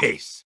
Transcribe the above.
Peace.